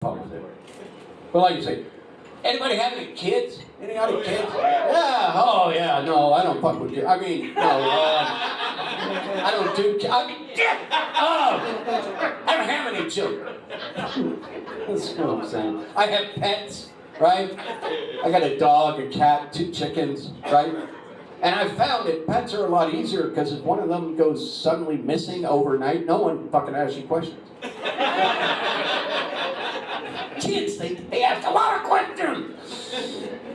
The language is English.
But like you say, anybody have any kids? Any other kids? Yeah. Oh yeah. No, I don't fuck with you. I mean, no. Uh, I don't do. ki- I, oh, I don't have any children. That's what I'm saying. I have pets, right? I got a dog, a cat, two chickens, right? And I found that pets are a lot easier because if one of them goes suddenly missing overnight, no one fucking asks you questions. They, they ask a lot of questions.